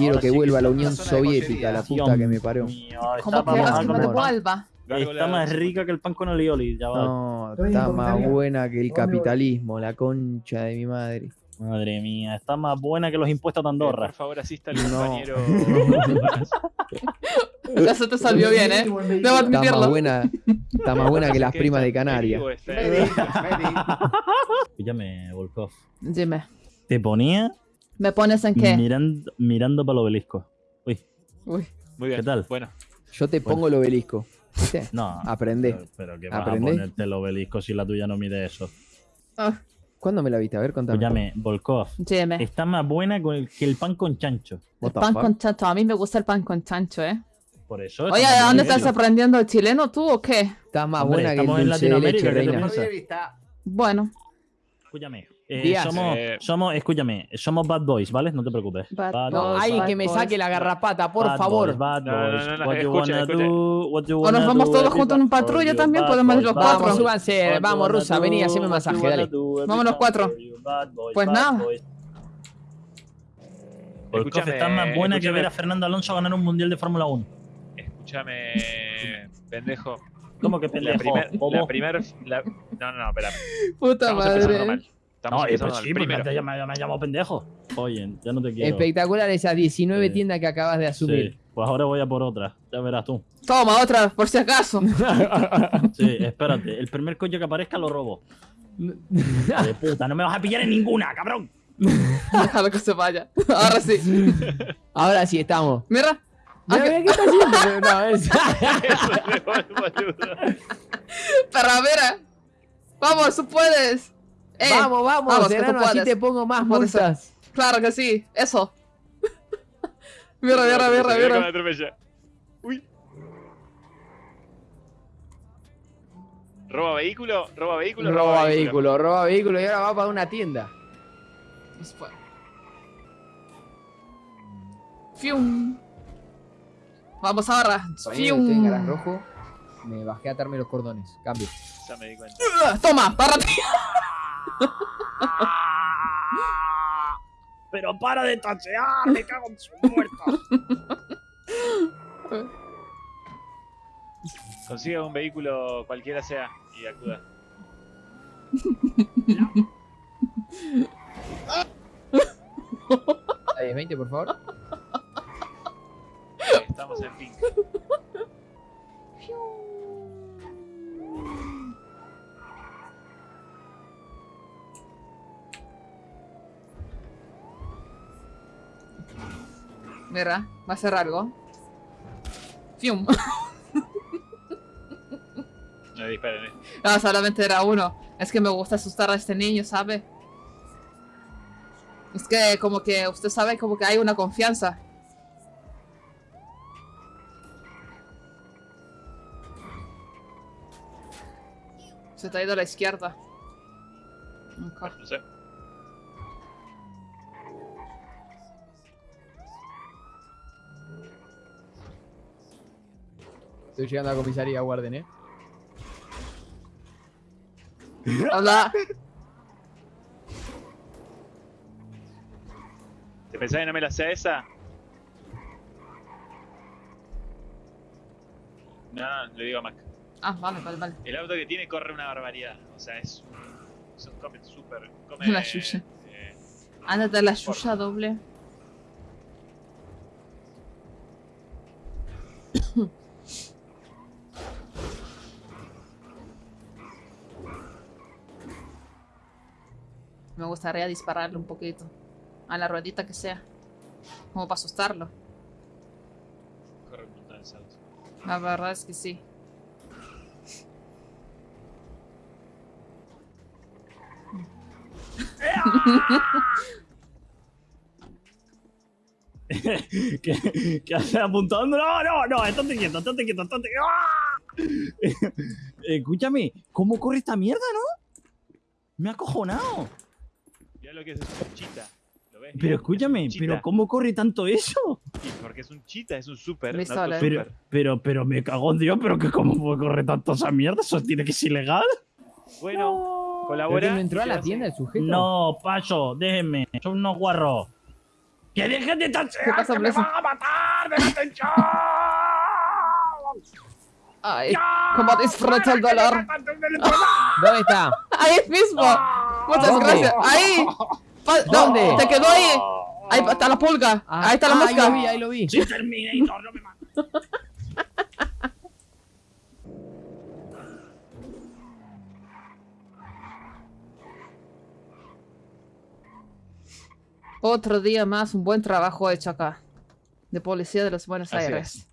quiero Ahora que sí vuelva a la Unión Soviética, la puta que me parió. Mío, ¿Cómo está quieres más, que me amor. devuelva? está más rica que el pan con olioli, ya va. No, está más buena que el capitalismo, la concha de mi madre. Madre mía, está más buena que los impuestos de Eh, Andorra. Por favor, asista al No. compañero. Ya se te salió bien, ¿eh? Debo Está más admitirlo. buena, está más buena que las primas de Canarias. Píllame, Volkov. Dime, Te ponía ¿me pones en qué? mirando, mirando para el obelisco. Uy, Uy, Muy bien. ¿Qué tal? Bueno, Yo te pongo el obelisco. ¿Viste? no. Aprendé. Pero, pero que vas Aprendé. a ponerte el obelisco si la tuya no mide eso. ah, ¿Cuándo me la viste? A ver, contame. Píllame, Volkov. dime. Está más buena con el- que el pan con chancho. El pan fuck? con chancho. A mí me gusta el pan con chancho, ¿eh? Por eso. Oye, ¿de dónde estás aprendiendo el chileno tú o qué? Está más Hombre, buena que el estamos en Latinoamérica, leche. Bueno, Escúchame. Eh, Díaz. somos, Eh. somos, escúchame, somos bad boys, ¿vale? No te preocupes. Bad No, boys, ay, bad que me saque la garrapata, por Bad favor. boys, bad No, no, boys. no, no, What you escucha, wanna escucha. do, what you O nos vamos do, todos juntos en patrulla for también, podemos ir los cuatro. Vamos, súbanse, vamos, Rusa, vení, haceme masaje, dale. Vamos los cuatro. Pues nada. Escúchame, estás más buena que ver a Fernando Alonso ganar un mundial de Fórmula 1. escúchame, pendejo. ¿Cómo que pendejo? la primer, la- no, no, no, espera. Puta madre. Estamos No, eh, pues sí, porque Primero, me, me has llamado pendejo. Oye, ya no te quiero. Espectacular esas 19 Sí. tiendas que acabas de asumir. Sí, pues ahora voy a por otra. Ya verás tú. Toma, otra, por si acaso. Sí, espérate. El primer coche que aparezca lo robo. De puta, no me vas a pillar en ninguna, cabrón. Déjalo que se vaya. Ahora sí. Ahora sí estamos. Mira. Ah, Mira, que- mira, ¿qué está haciendo? No, es- mira. Vamos, tú puedes. Eh, vamos, vamos, vamos, que tú Serrano, así puedes. te pongo más multas. Claro que sí. Eso. mira, mira, mira, mira. Uy. ¿Roba vehículo? ¿Roba vehículo? Roba vehículo, roba vehículo y ahora va para una tienda. Fium. Vamos ahora. Fium. rojo. Me bajé a atarme los cordones. Cambio. Ya me di cuenta. Toma, párate. Pero para de tachear, me cago en su muerto. Consiga un vehículo cualquiera sea y acuda. Ahí, 20, por favor. Estamos en pink. Va a ser algo. Fium. No disparen, eh. No, solamente era uno. Es que me gusta asustar a este niño, ¿sabe? Es que como que usted sabe como que hay una confianza. Se te ha ido a la izquierda. No sé. Estoy llegando a la comisaría, guarden, eh. Hola. ¿Te pensás que no me la sé esa? No, le digo a Mac. Ah, vale, vale, vale. El auto que tiene corre una barbaridad. O sea, es un. Es un come súper. Come. La chucha. eh, Ándate la chucha doble. Me gustaría dispararle un poquito. A la ruedita que sea. Como para asustarlo. La verdad es que sí. ¿Qué, qué haces apuntando? No, no, no, estate quieto, estate quieto, estate ¡Ah! Escúchame, ¿cómo corre esta mierda, no? Me ha acojonado. Mira lo que es, es un chita. ¿Lo ves? Pero escúchame. ¿pero cómo corre tanto eso? Porque es un chita, es un super. Pero, pero, pero me cago en Dios, pero que cómo puede correr tanto esa mierda, eso tiene que ser ilegal. Bueno, ¿Pero colabora. no entró a la tienda el sujeto? No, paso, déjenme, son unos guarros. ¡Que dejen de ¿Qué pasa, que me van a matar! ¡Déjate en! Ay, cómo disfruto el dolor. ¿Dónde está? Ahí mismo. Muchas ¿Dónde? gracias. Ahí. No, ¿Dónde? Te quedó ahí. Ahí está la pulga. Ah, Ahí está la ah, mosca. Ahí lo vi, ahí lo vi. ¡Sí, Terminator! ¡No me mates! Otro día más, un buen trabajo hecho acá. De policía de los Buenos Así Aires.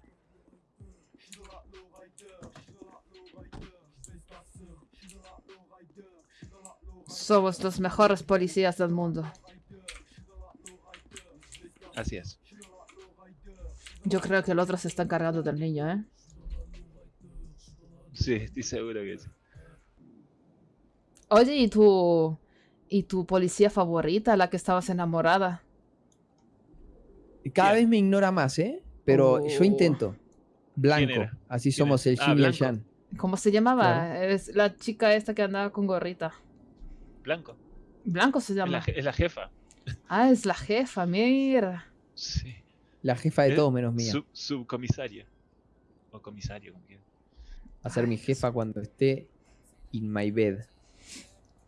Somos los mejores policías del mundo. Así es. Yo creo que el otro se está encargando del niño, ¿eh? Sí, estoy seguro que sí. Oye, ¿y tu... ¿Y tu policía favorita, la que estabas enamorada? Cada vez me ignora más, ¿eh? Pero yo Oh. intento. Blanco. Así ¿Quién somos el Ah, Jin y el. Jan. ¿Cómo se llamaba? Claro. Es la chica esta que andaba con gorrita. Blanco. Blanco se Es la, llama. je- es la jefa. Ah, es la jefa, mira. Sí. La jefa de Eh, todos menos mía. Sub- subcomisaria. O comisario, como quieran. Va a ser mi jefa cuando esté in my bed.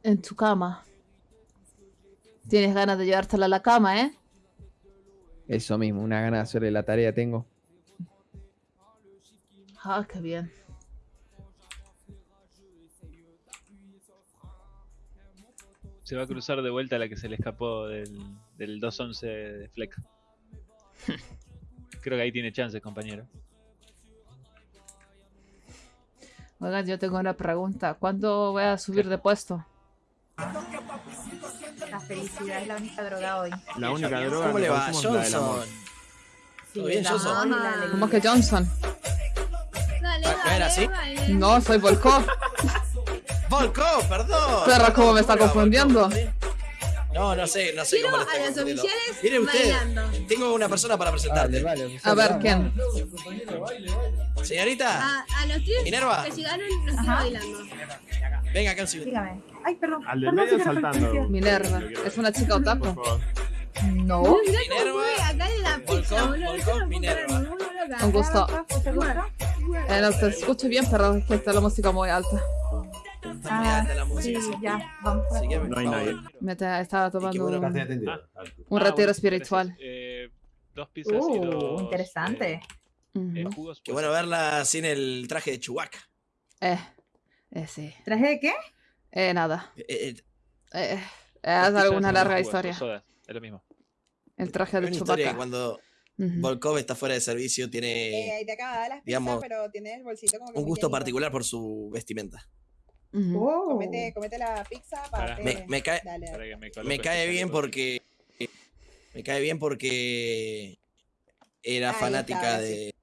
En tu cama. Tienes ganas de llevártela a la cama, ¿eh? Eso mismo, una gana de hacerle la tarea tengo. Ah, qué bien. Se va a cruzar de vuelta la que se le escapó del, del 211 de Fleck. Creo que ahí tiene chances, compañero. Oigan, yo tengo una pregunta. ¿Cuándo voy a subir de puesto? La felicidad es la única droga hoy. La única droga ¿Cómo le va, es. Johnson? Sí, ¿Todo bien, Johnson? ¿Cómo que Johnson? Dale, ¿No dale, era así? No, soy Volkov. Volco, perdón. Perra, ¿cómo me está ¿Cómo le va, confundiendo? No, no sé, no sé Quiero cómo a le está los confundiendo. oficiales Mire usted, bailando. tengo una persona para presentarte. A ver, ¿quién? Señorita, A, a los tres Minerva. que llegaron los quiero Ajá. bailando. venga acá un segundo. Dígame. Ay, perdón. Al del medio saltando. Minerva. ¿Es una chica Por otaku? favor. No. Cómo Minerva. acá en la Volcón, pizza, boludo. No Minerva. ¿Mucho gusto? Eh, no te escucho bien, pero es que está la música muy alta. Muy alta la Sí, música. sí. ya. Vamos. No hay nadie. favor. Me te- estaba Y qué tomando bueno un, esté Ah, un ah, retiro bueno, espiritual. Eh, dos pizzas y Uh, dos. interesante. eh, eh, Ujú. jugos. Qué pues, bueno verla sin el traje de Chewbacca. Eh, eh, sí. ¿Traje de qué? Eh, nada. Eh, eh, Eh, es pizzas alguna y larga jugos, historia. sodas, Es lo mismo. El traje de una historia que Chewbacca. cuando Ujú. Volkov está fuera de servicio Eh, tiene ahí te acaba de dar las pizzas, digamos, pero tiene el bolsito como que un gusto particular por su vestimenta. Oh. Comete, comete la pizza para. Me, me cae, Dale, Para dale. que me, este cae chaleco. bien porque me cae bien porque era Ahí fanática está, de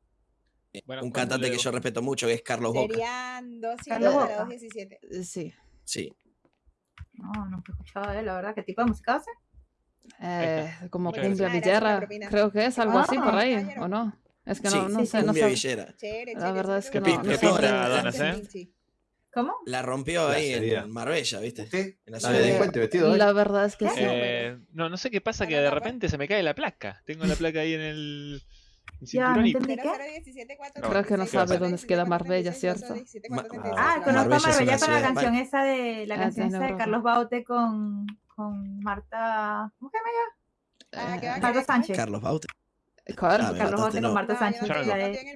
Bueno, un ¿cuánto cantante que yo respeto mucho que es Carlos Boca. Serían dos a Boca. las 2.17. Eh, Sí. Sí. No, nunca he escuchado de él, la verdad. ¿Qué tipo de música hace? Eh, como Muchas cumbia gracias. Ah, villera. Creo que es algo así por ahí. ¿o no? Es que Sí, no, no sí, sé, no Cumbia sé. villera. Chévere, La verdad es que no- no sé. ¿Cómo? La rompió ahí en Marbella, ¿viste? ¿Usted? En la ciudad de delincuente vestido. La verdad es que sí. Eh, no, no sé qué pasa, que de repente se me cae la placa. Tengo la placa ahí en el Ya, no y entendí. 0017 Creo que no sabe dónde queda Marbella, ¿cierto? Ma- Ah, conozco a Marbella con la canción esa de la Ah, canción esa de. Carlos Baute con, con Marta. ¿Cómo se llama ella? Ah, ¿qué querer? Sánchez. Carlos Baute. Claro. Ah, me Carlos Baute no. con Marta No, no Sánchez.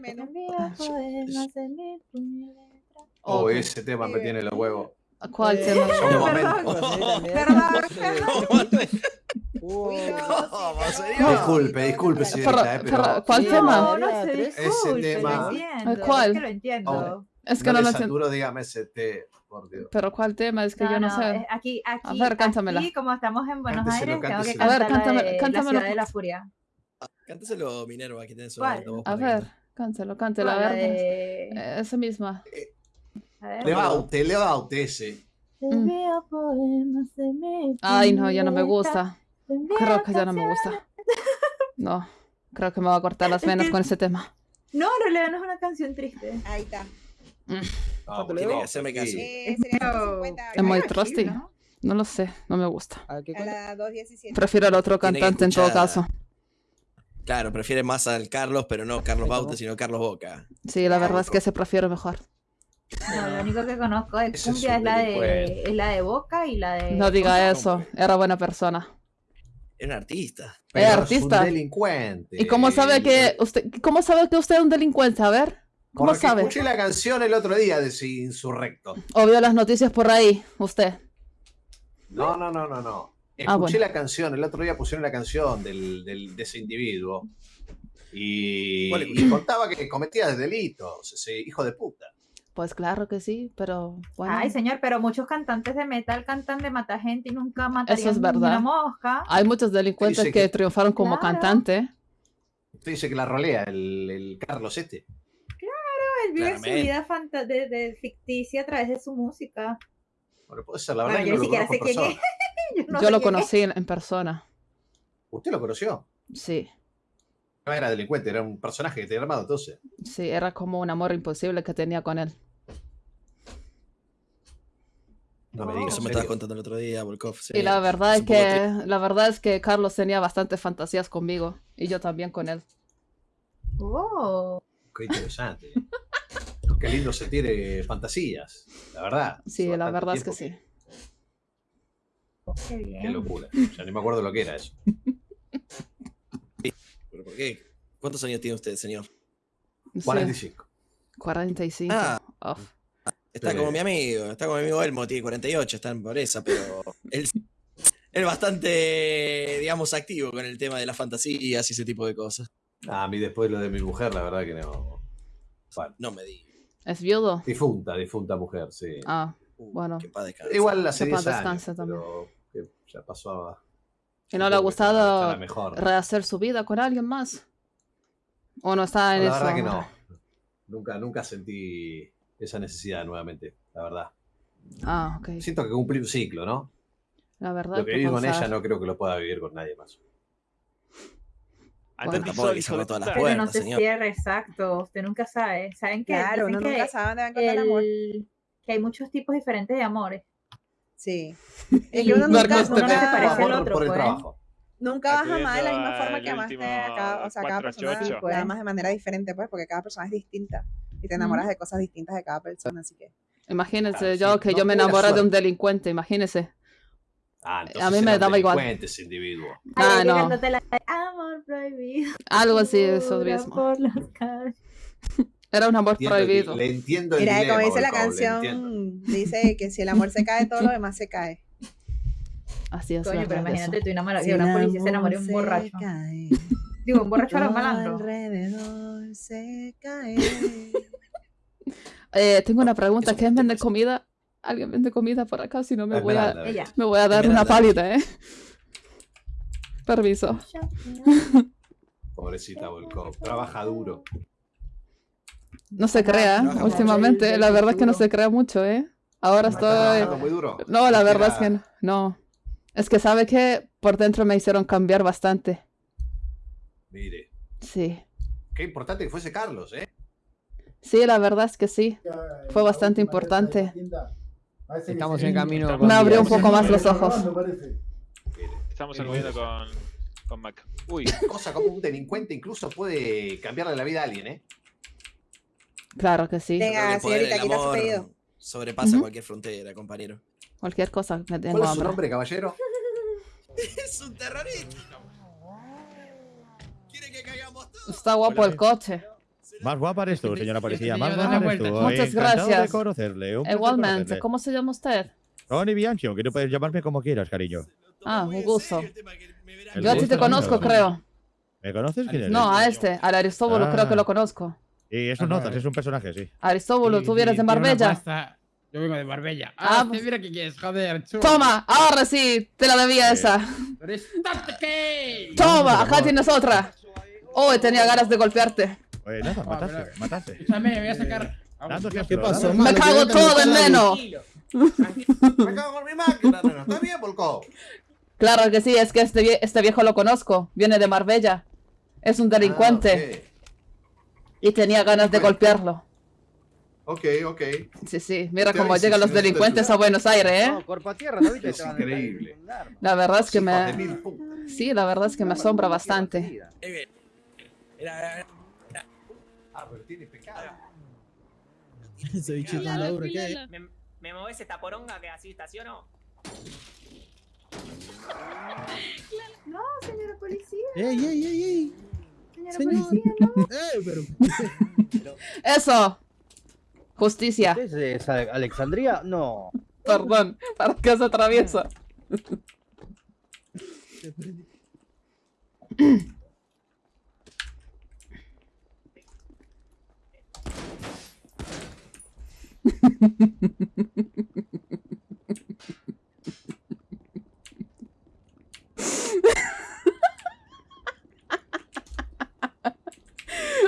Oh, ese tema me tiene los huevos. ¿Cuál Eh, tema? Perdón. Perdón, ¿Cómo, señor? Disculpe, disculpe, señorita, Pero- eh, pero ¿Cuál No, tema? no se disculpe, tema- entiendo. ¿Cuál? Es que lo entiendo. Oh. Es que no lo entiendo. dígame ese por Dios. Pero ¿cuál tema? Es que No, yo no, no, sé. aquí, aquí, ver, cántamela. aquí, como estamos en Buenos Cánteselo, Aires, tengo que cánteselo. A ver, cantar la cántame- de cántamelo. La Ciudad de la Furia. Cánteselo, Minerva, que su A ver, cantar. cántelo, cántelo, a ver. de- Eh, Esa misma. a ver. Le va a usted, le va a usted ese. Ay, no, ya no me gusta. Creo que ya no me gusta. No, creo que me va a cortar las venas con ese tema. No, en realidad no es una canción triste. Ahí está. Ah, Tiene que hacerme caso. Eh, serían Pero- 50 Es muy trusty. ¿no? Lo sé, no me gusta. ¿A qué a cuenta? las 2.17. Prefiero al otro cantante en todo caso. Claro, prefiere más al Carlos, pero no Carlos Baute, sino Carlos Boca. Sí, la verdad es que se prefiero mejor. No, lo único que conozco de Ese cumbia es la de, es la de Boca y la de. No diga eso, era buena persona. Es un artista. Pero es un artista. delincuente. ¿Y cómo sabe que usted, cómo sabe que usted es un delincuente? A ver, ¿cómo Porque sabe? escuché la canción el otro día de ese insurrecto. O vio las noticias por ahí, usted. No, no, no, no, no. Escuché Ah, bueno. la canción, el otro día pusieron la canción del, del- de ese individuo. Y, ¿Cuál- y contaba que cometía delitos, ese hijo de puta. Pues claro que sí, pero bueno. Ay, señor, pero muchos cantantes de metal cantan de matar gente y nunca matarían es ni verdad. una mosca. Hay muchos delincuentes que, que- triunfaron como Claro. cantante. Usted dice que la rolea el, el Carlos este. Él vive su vida fanta- de, de ficticia a través de su música. Bueno, puede ser, la verdad Bueno, que yo no ni lo sé quién es. Yo, no Yo sé lo es. conocí en, en persona. ¿Usted lo conoció? Sí, No era delincuente, era un personaje que tenía armado entonces. sí, era como un amor imposible que tenía con él. No me digas. Eso ¿en me estabas contando el otro día, Volkov. sí. Y la verdad es que la verdad es que Carlos tenía bastantes fantasías conmigo y yo también con él. Oh, Qué interesante. Qué lindo sentir fantasías, la verdad. Sí, la verdad es que sí. qué bien. Qué locura. Ya ni me acuerdo lo que era eso. ¿Pero por qué? ¿Cuántos años tiene usted, señor? Sí, 45. 45. Ah. Está Sí. como mi amigo, está como mi amigo Elmo, tiene 48, está en pobreza, pero él es bastante, digamos, activo con el tema de las fantasías y ese tipo de cosas. Ah, a mí después lo de mi mujer, la verdad que no. Bueno, No me digas. ¿Es viudo? difunta, difunta mujer, sí. Ah, Uh, Bueno. que en paz descanse. Igual hace Que paz 10 años, también. pero que ya pasó a... ¿y no le ha que gustado mejor. rehacer su vida con alguien más? ¿O no está en la eso? verdad que no. Nunca, nunca sentí esa necesidad nuevamente, la verdad. Ah, ok. Siento que cumplí un ciclo, ¿no? La verdad Lo que viví con ella no creo que lo pueda vivir con nadie más. Bueno. Tampoco que cerró todas las. Pero no se señor. cierra, exacto. Usted nunca sabe. ¿Saben qué? Claro, Dicen uno que nunca sabe dónde va a encontrar el amor. el- que hay muchos tipos diferentes de amores. Sí. Es que uno nunca, te uno no se nunca- parece al otro, por el pues. trabajo. nunca vas a amar de la misma forma que amaste a cada, o sea, cada persona 488. la pues. amas de manera diferente, pues, porque cada persona es distinta y te enamoras de cosas distintas de cada persona, así que. Imagínense Claro, yo sí, que no yo me enamoré de un delincuente, imagínese. Ah, A mí me daba igual. ese individuo. Ah, no. la- Amor prohibido. Algo así, eso mismo. por las. Era un amor Entiendo el- prohibido. le entiendo el Mira, dilema, como dice la entiendo. canción, dice que si el amor se cae, todo lo demás se cae. Así es Coño, pero imagínate tú enamorada Si de una policía se enamoró de un borracho. cae, Digo, un borracho a los malandros. alrededor se cae. Eh, tengo una pregunta. ¿Quién vende comida? ¿Alguien vende comida por acá? Si no me voy a, me voy a dar una pálida, ¿eh? Permiso. Pobrecita Volkov. Trabaja duro. No se crea, Trabaja últimamente. mucho. La verdad es que no se crea mucho, ¿eh? Ahora ¿Está trabajando estoy... muy duro? No, la verdad es que no. no. Es que sabe que por dentro me hicieron cambiar bastante. Mire, Sí. qué importante que fuese Carlos, ¿eh? Sí, la verdad es que sí. Fue bastante importante. Estamos en camino. Me con Me abrió un poco más los ojos. Estamos aludiendo con, con Mac. Uy, Cosa como un delincuente incluso puede cambiarle la vida a alguien, ¿eh? Claro que sí. Venga, señorita, su amor pedido. Sobrepasa Ujú. cualquier frontera, compañero. Cualquier cosa, me tengo ¿Cuál es su nombre, caballero? Es un terrorista. ¿Quiere que caigamos todos? Está guapo el coche. Más guapa eres tú, señora policía. Más guapa eres tú. Muchas Encantado de gracias. conocerle. Igualmente, conocerle. ¿cómo se llama usted? Tony Bianchi, que tú puedes llamarme como quieras, cariño. Ah, un gusto. Yo a ti te conozco, creo. ¿Me conoces quién eres? No, a este, al Aristóbulo creo que Ah. lo conozco. Y eso notas, es un personaje, sí. Aristóbulo, ¿tú vienes de Marbella? Yo vengo de Marbella. Ah, Ah, pues- mira que quieres, joder, chulo. Toma, ahora sí, te la debía esa. Toma, acá tienes otra. Oh, tenía ganas de golpearte. Oye, nada, Ah, mataste, pero- mataste. Escúchame, voy a sacar. Dando ¿Qué ¿Qué pasó, Me cago todo en Neno. Me cago con mi máquina. Está bien, Volkov. Claro que sí, es que este, vie- este viejo lo conozco. Viene de Marbella. Es un delincuente y tenía ganas de golpearlo. Ah, Ok, ok. Sí, sí, mira cómo llegan si los delincuentes a Buenos Aires, ¿eh? No, cuerpo a tierra, ¿no viste? Es increíble. La verdad es que me... Sí, la verdad es que me asombra bastante. Eh. Era- Pero tiene pecado. Ese. ¿Me, me movés esta poronga que así estaciono? No, señora policía. ¡Ey, ey, ey, ey! Señora Señor. policía, no. ¡Eh, pero! Eso. Justicia. ¿Es esa Alexandría? No. Perdón. ¿Para qué se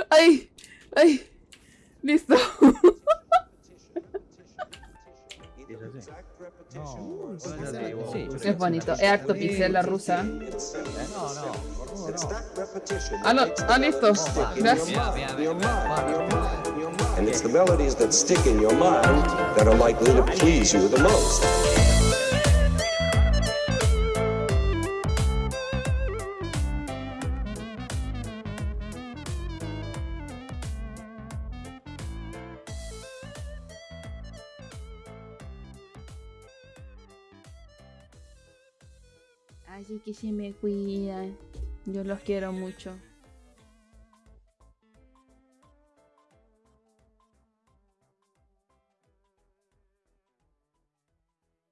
Ay, ay. Listo. Es bonito. Es harto pixel la rusa. Ah, no. Ah, listo. Gracias. And it's the melodies that stick in your mind that are likely to please you the most. Así que se me cuidan. Yo los quiero mucho.